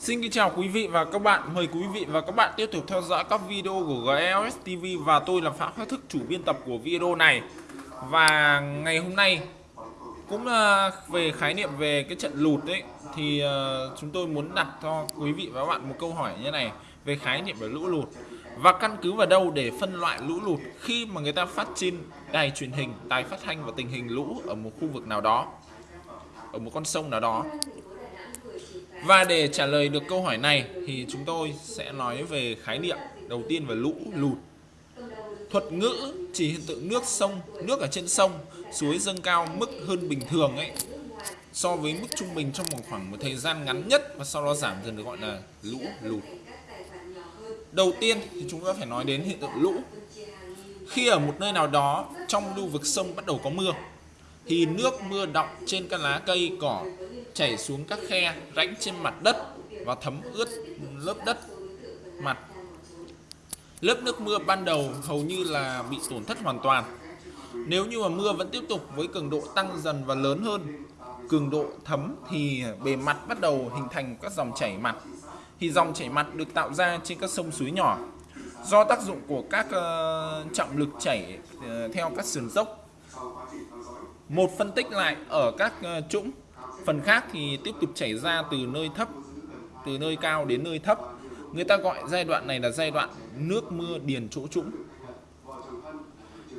Xin kính chào quý vị và các bạn. Mời quý vị và các bạn tiếp tục theo dõi các video của GLS TV và tôi là Phạm Khắc Thức, chủ biên tập của video này. Và ngày hôm nay cũng ờ, về khái niệm về cái trận lụt đấy thì ờ, chúng tôi muốn đặt cho quý vị và các bạn một câu hỏi như này về khái niệm về lũ lụt và căn cứ vào đâu để phân loại lũ lụt khi mà người ta phát trên đài truyền hình, đài phát thanh và tình hình lũ ở một khu vực nào đó, ở một con sông nào đó và để trả lời được câu hỏi này thì chúng tôi sẽ nói về khái niệm đầu tiên về lũ lụt. Thuật ngữ chỉ hiện tượng nước sông, nước ở trên sông, suối dâng cao mức hơn bình thường ấy so với mức trung bình trong một khoảng một thời gian ngắn nhất và sau đó giảm dần được gọi là lũ lụt. Đầu tiên thì chúng ta phải nói đến hiện tượng lũ. Khi ở một nơi nào đó trong lưu vực sông bắt đầu có mưa thì nước mưa đọng trên các lá cây cỏ chảy xuống các khe rãnh trên mặt đất và thấm ướt lớp đất mặt. Lớp nước mưa ban đầu hầu như là bị tổn thất hoàn toàn. Nếu như mà mưa vẫn tiếp tục với cường độ tăng dần và lớn hơn cường độ thấm thì bề mặt bắt đầu hình thành các dòng chảy mặt. Thì dòng chảy mặt được tạo ra trên các sông suối nhỏ. Do tác dụng của các uh, trọng lực chảy uh, theo các sườn dốc. Một phân tích lại ở các uh, trũng phần khác thì tiếp tục chảy ra từ nơi thấp, từ nơi cao đến nơi thấp. Người ta gọi giai đoạn này là giai đoạn nước mưa điền chỗ trũng.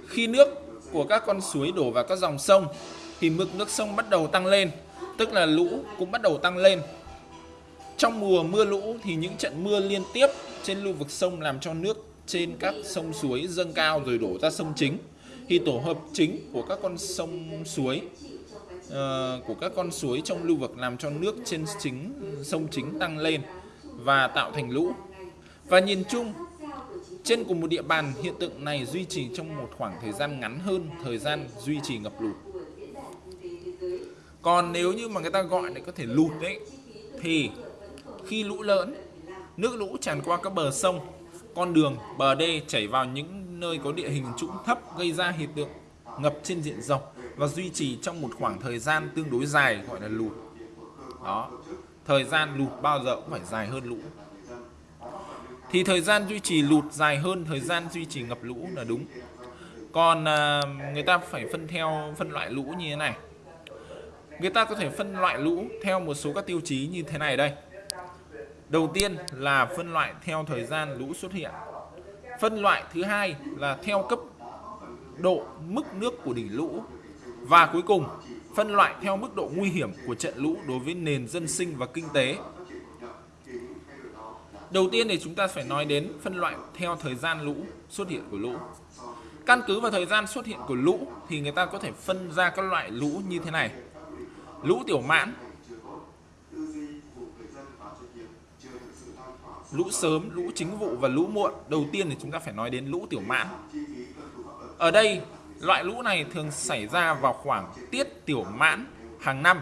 Khi nước của các con suối đổ vào các dòng sông, thì mực nước sông bắt đầu tăng lên, tức là lũ cũng bắt đầu tăng lên. Trong mùa mưa lũ thì những trận mưa liên tiếp trên lưu vực sông làm cho nước trên các sông suối dâng cao rồi đổ ra sông chính. Thì tổ hợp chính của các con sông suối Ờ, của các con suối trong lưu vực làm cho nước trên chính sông chính tăng lên và tạo thành lũ. Và nhìn chung trên cùng một địa bàn hiện tượng này duy trì trong một khoảng thời gian ngắn hơn thời gian duy trì ngập lụt. Còn nếu như mà người ta gọi để có thể lụt đấy thì khi lũ lớn, nước lũ tràn qua các bờ sông, con đường, bờ đê chảy vào những nơi có địa hình trũng thấp gây ra hiện tượng ngập trên diện rộng và duy trì trong một khoảng thời gian tương đối dài gọi là lụt. Đó thời gian lụt bao giờ cũng phải dài hơn lũ. Thì thời gian duy trì lụt dài hơn thời gian duy trì ngập lũ là đúng. Còn à, người ta phải phân theo phân loại lũ như thế này. Người ta có thể phân loại lũ theo một số các tiêu chí như thế này đây. Đầu tiên là phân loại theo thời gian lũ xuất hiện. Phân loại thứ hai là theo cấp độ mức nước của đỉnh lũ và cuối cùng, phân loại theo mức độ nguy hiểm của trận lũ đối với nền dân sinh và kinh tế. Đầu tiên thì chúng ta phải nói đến phân loại theo thời gian lũ xuất hiện của lũ. Căn cứ vào thời gian xuất hiện của lũ thì người ta có thể phân ra các loại lũ như thế này. Lũ tiểu mãn, lũ sớm, lũ chính vụ và lũ muộn. Đầu tiên thì chúng ta phải nói đến lũ tiểu mãn. Ở đây Loại lũ này thường xảy ra vào khoảng tiết tiểu mãn hàng năm,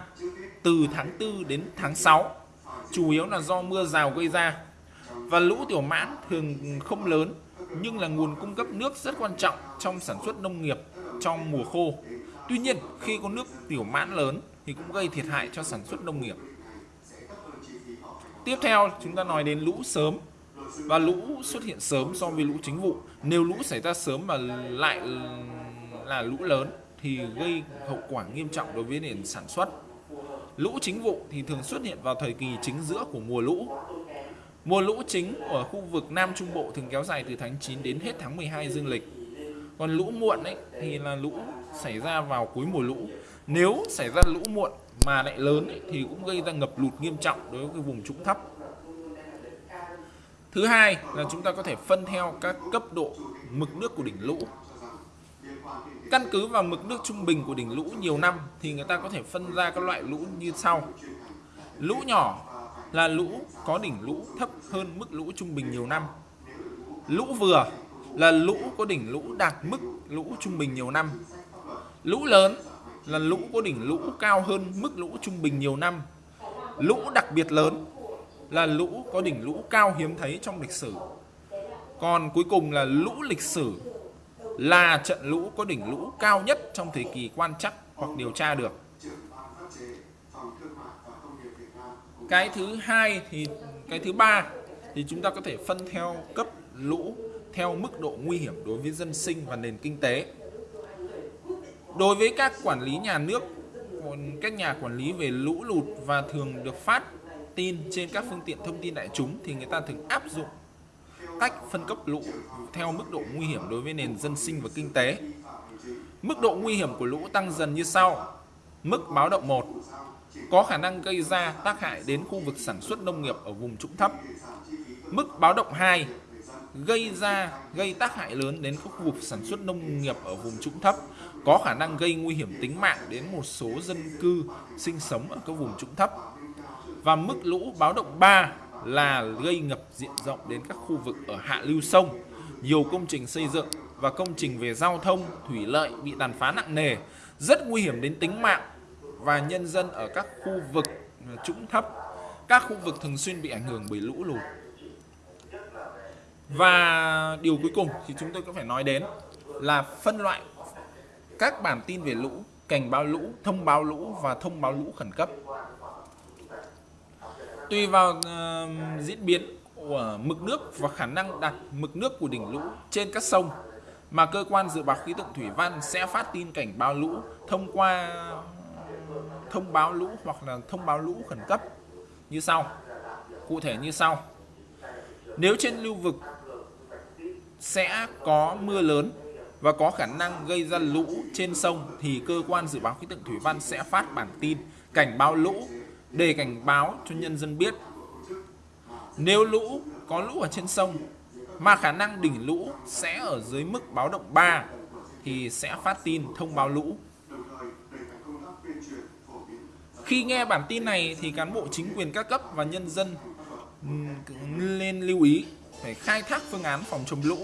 từ tháng 4 đến tháng 6 chủ yếu là do mưa rào gây ra. Và lũ tiểu mãn thường không lớn, nhưng là nguồn cung cấp nước rất quan trọng trong sản xuất nông nghiệp trong mùa khô. Tuy nhiên, khi có nước tiểu mãn lớn thì cũng gây thiệt hại cho sản xuất nông nghiệp. Tiếp theo, chúng ta nói đến lũ sớm. Và lũ xuất hiện sớm so với lũ chính vụ. Nếu lũ xảy ra sớm mà lại là lũ lớn thì gây hậu quả nghiêm trọng đối với nền sản xuất. Lũ chính vụ thì thường xuất hiện vào thời kỳ chính giữa của mùa lũ. Mùa lũ chính ở khu vực Nam Trung Bộ thường kéo dài từ tháng 9 đến hết tháng 12 dương lịch. Còn lũ muộn ấy thì là lũ xảy ra vào cuối mùa lũ. Nếu xảy ra lũ muộn mà lại lớn ấy, thì cũng gây ra ngập lụt nghiêm trọng đối với cái vùng trũng thấp. Thứ hai là chúng ta có thể phân theo các cấp độ mực nước của đỉnh lũ. Căn cứ vào mực nước trung bình của đỉnh lũ nhiều năm thì người ta có thể phân ra các loại lũ như sau. Lũ nhỏ là lũ có đỉnh lũ thấp hơn mức lũ trung bình nhiều năm. Lũ vừa là lũ có đỉnh lũ đạt mức lũ trung bình nhiều năm. Lũ lớn là lũ có đỉnh lũ cao hơn mức lũ trung bình nhiều năm. Lũ đặc biệt lớn là lũ có đỉnh lũ cao hiếm thấy trong lịch sử. Còn cuối cùng là lũ lịch sử là trận lũ có đỉnh lũ cao nhất trong thời kỳ quan trắc hoặc điều tra được. cái thứ hai thì, cái thứ ba thì chúng ta có thể phân theo cấp lũ theo mức độ nguy hiểm đối với dân sinh và nền kinh tế đối với các quản lý nhà nước các nhà quản lý về lũ lụt và thường được phát tin trên các phương tiện thông tin đại chúng thì người ta thường áp dụng cách phân cấp lũ theo mức độ nguy hiểm đối với nền dân sinh và kinh tế. Mức độ nguy hiểm của lũ tăng dần như sau. Mức báo động 1 có khả năng gây ra tác hại đến khu vực sản xuất nông nghiệp ở vùng trũng thấp. Mức báo động 2 gây ra gây tác hại lớn đến các khu vực sản xuất nông nghiệp ở vùng trũng thấp, có khả năng gây nguy hiểm tính mạng đến một số dân cư sinh sống ở các vùng trũng thấp. Và mức lũ báo động 3 là gây ngập diện rộng đến các khu vực ở hạ lưu sông, nhiều công trình xây dựng và công trình về giao thông, thủy lợi bị tàn phá nặng nề, rất nguy hiểm đến tính mạng và nhân dân ở các khu vực trũng thấp, các khu vực thường xuyên bị ảnh hưởng bởi lũ lụt. Và điều cuối cùng thì chúng tôi có phải nói đến là phân loại các bản tin về lũ, cảnh báo lũ, thông báo lũ và thông báo lũ khẩn cấp. Tùy vào uh, diễn biến của mực nước và khả năng đạt mực nước của đỉnh lũ trên các sông mà cơ quan dự báo khí tượng thủy văn sẽ phát tin cảnh báo lũ thông qua thông báo lũ hoặc là thông báo lũ khẩn cấp như sau. Cụ thể như sau. Nếu trên lưu vực sẽ có mưa lớn và có khả năng gây ra lũ trên sông thì cơ quan dự báo khí tượng thủy văn sẽ phát bản tin cảnh báo lũ để cảnh báo cho nhân dân biết nếu lũ, có lũ ở trên sông, mà khả năng đỉnh lũ sẽ ở dưới mức báo động 3 thì sẽ phát tin thông báo lũ. Khi nghe bản tin này thì cán bộ chính quyền các cấp và nhân dân nên lưu ý phải khai thác phương án phòng chống lũ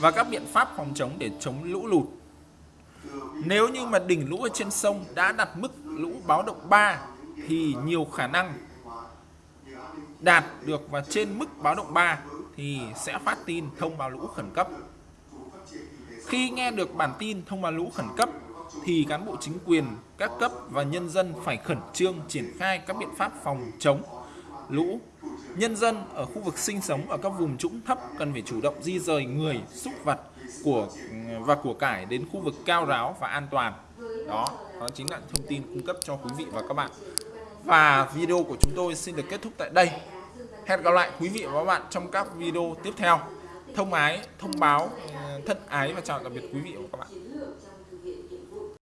và các biện pháp phòng chống để chống lũ lụt. Nếu như mà đỉnh lũ ở trên sông đã đặt mức lũ báo động 3 thì nhiều khả năng đạt được và trên mức báo động 3 thì sẽ phát tin thông báo lũ khẩn cấp. Khi nghe được bản tin thông báo lũ khẩn cấp thì cán bộ chính quyền các cấp và nhân dân phải khẩn trương triển khai các biện pháp phòng chống lũ. Nhân dân ở khu vực sinh sống ở các vùng trũng thấp cần phải chủ động di rời người, súc vật của và của cải đến khu vực cao ráo và an toàn. Đó, đó chính là thông tin cung cấp cho quý vị và các bạn. Và video của chúng tôi xin được kết thúc tại đây. Hẹn gặp lại quý vị và các bạn trong các video tiếp theo. Thông ái, thông báo, thân ái và chào tạm biệt quý vị và các bạn.